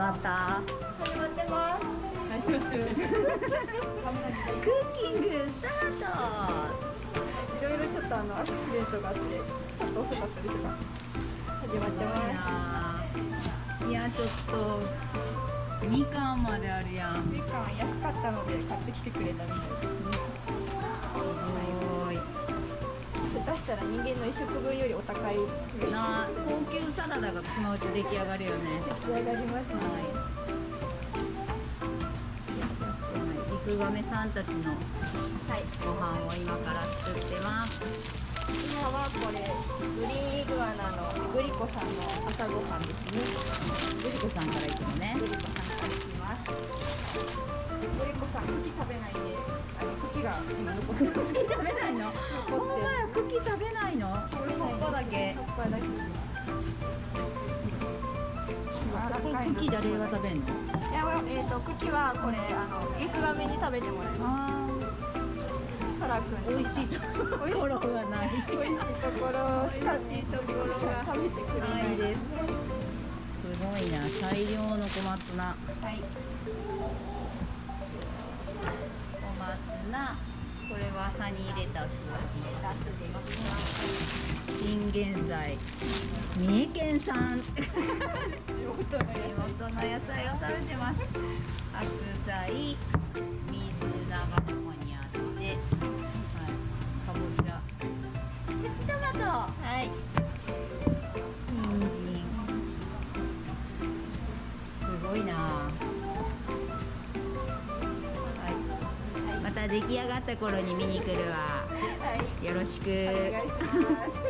始まった。始まってます始まってるクッキングスターい。ろい。ろちょっとあのアクシデントがあってちょっと遅かったりとか始まってますトい。やちょっとみかんまであるやんすみかん安かったので買ってきてくれたみたい。ですごしたら人間の一食分よりお高いな高級サラダがそのうち出来上がるよね。出来上がりますねはい。リクガメさんたちのはいご飯を今から作ってます。今はこれグリーンイグアナのグリコさんの朝ごはんですね。グリコさんからいくのねグリコさんからいきますグリコさん茎食べないんであの茎が今残ってます。茎食べないのけ葉っぱだけ。これ茎誰が食べんのい。や、えー、と茎はこれあのリクガメに食べてもらいまあす。サラ君。ー美味しいところがない。美味しいところ。美味しいところ。が食べてくれなない。ですすごいな大量の小松菜はい。小松菜これはサニーレタス。チンゲン菜三重県産。地元の野菜を食べてます。白菜水菜がここにあって、はい、かぼちゃ。プチトマトはい。出来上がった頃に見に来るわはい。よろしくお願いします。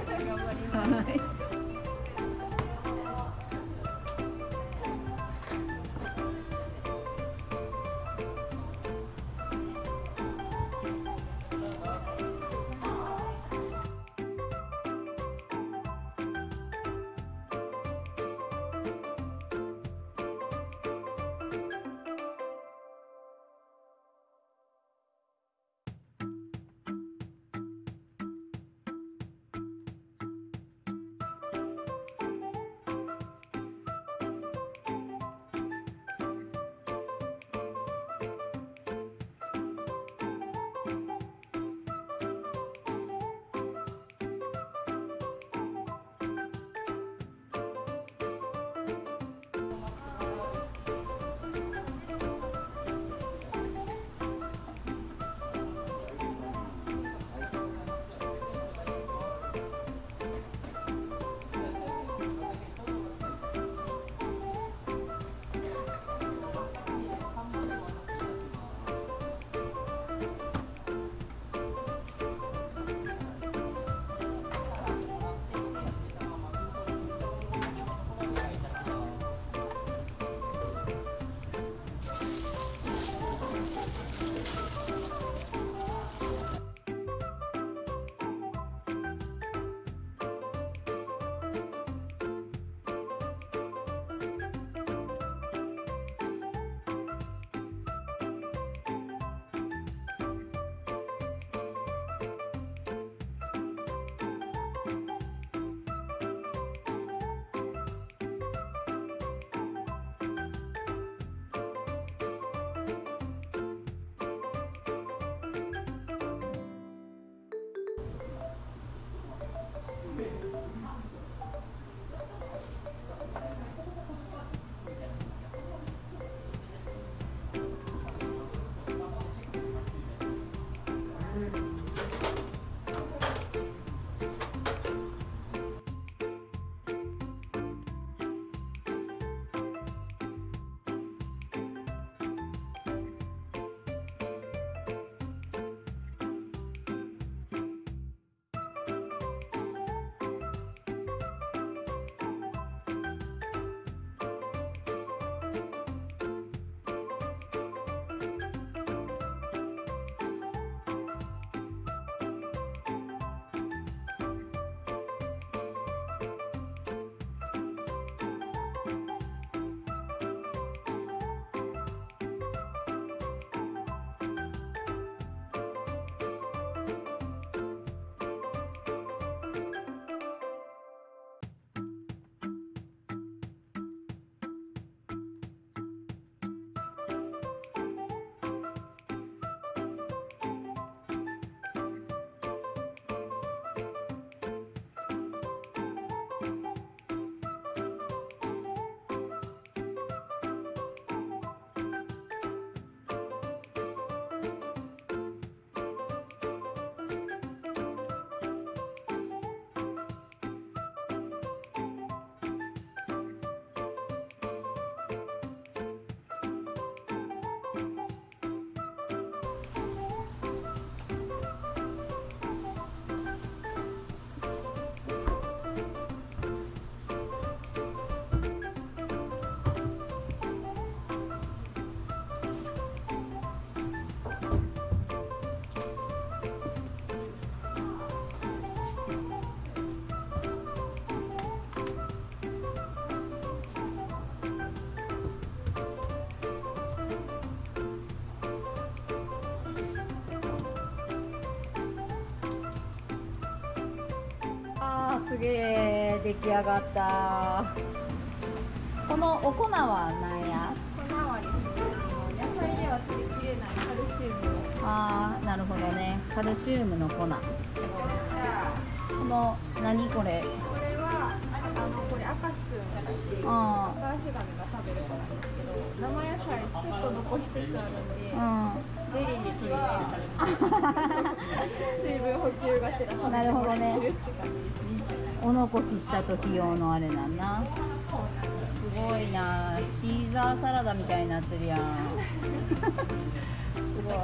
頑張ります。げえ出来上がった。このお粉は何や？粉はですね野菜では取りきれないカルシウムを。あーなるほどね。カルシウムの粉。この何これ？これはあのこれアカシ君たちあアカシガメが食べる子なんですけど生野菜ちょっと残しつつあるんで、うん。ゼリーに取り入れるために水分補給がてらなるほどねお残しした時用のあれなんなすごいな。シーザーサラダみたいになってるやん。すごい。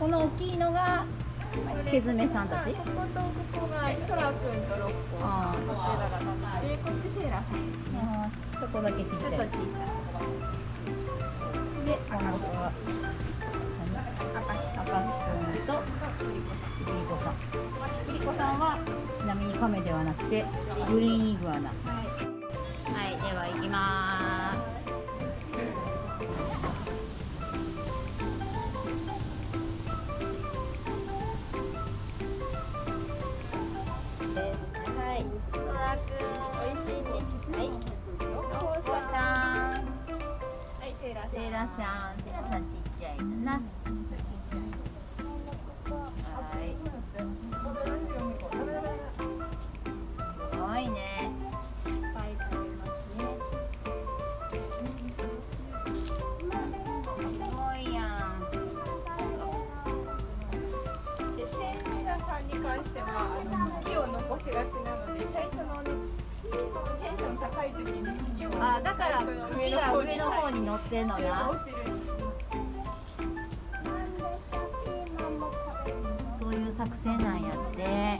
この大きいのがケズメさんたち？こことここがソラ君とロッコあー。こっちセーラさん。あー。そこだけちっちゃい。でこの子カメではなくてグリーンイグアナはいはいでは行きまはいーすトラ美味しいね。はい。ロッコさん。はいセイラさん。セイラさん。ちっちゃいのな関してはあの茎を残しがちなので最初のねテンション高い時に茎をあだから最初の茎が上の方に乗ってんの収な。そういう作戦なんやって。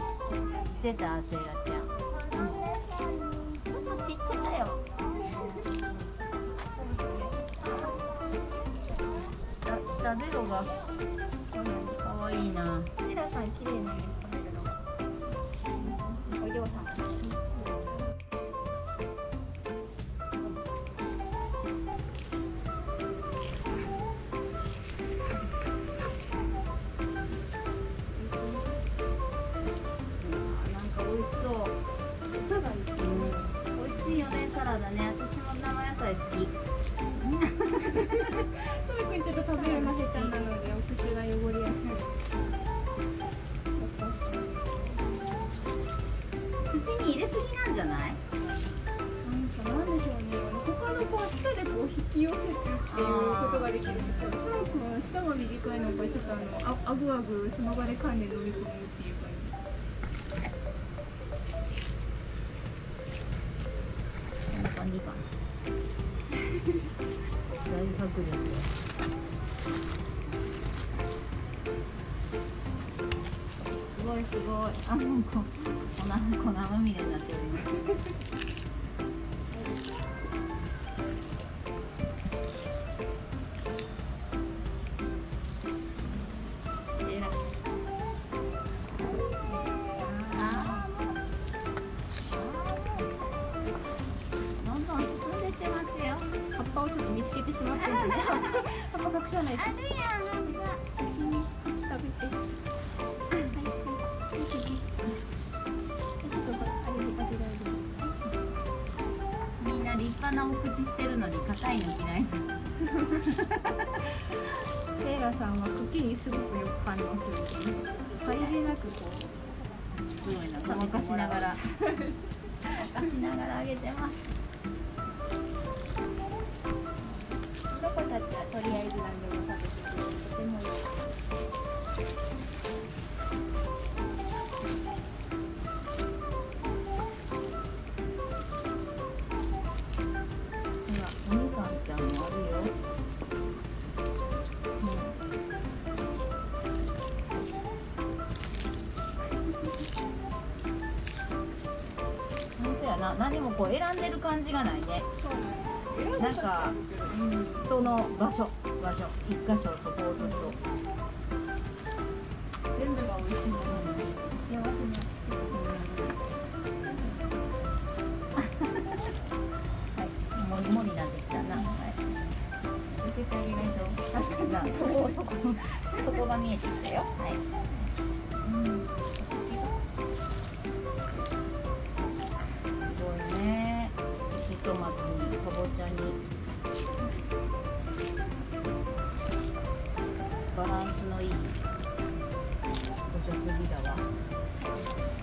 知ってた？セイラちゃん。ちょっと知ってたよ。下下ベロがかわいいな。セーラさん綺麗なしいよね。私も生野菜好き。トミ君ちょっと食べるの下手なのでお口が汚れやすい。口に入れすぎなんじゃない？なんかなんでしょうね。他の子は舌でこう引き寄せてっていうことができるんですけどトミ君は舌が短いのかちょっとあのああぐあぐその場で噛んで飲み込むっていうごいすごい。あもうこ粉粉まみれになってるねえらい。あーもうどんどん進んでってます。ちょっと見つけてしまって葉っぱ隠さない。とんな立派なお口してるのに硬いの嫌い。セイラさんは茎にすごくよく反応するのでさりげなくこすごいな、ごまかしながら。ごまかしながらあげてます。うロコた？ちはとりあえず何でもな、何もこう選んでる感じがないね。なんか、うん、その場所、場所、一箇所そこをちょっと。全部が美味しいので幸せなはい、もりもりなってきたな。はい。見せてあげないとそこそこそこが見えてきたよ。はい。バランスのいいお食事だわ。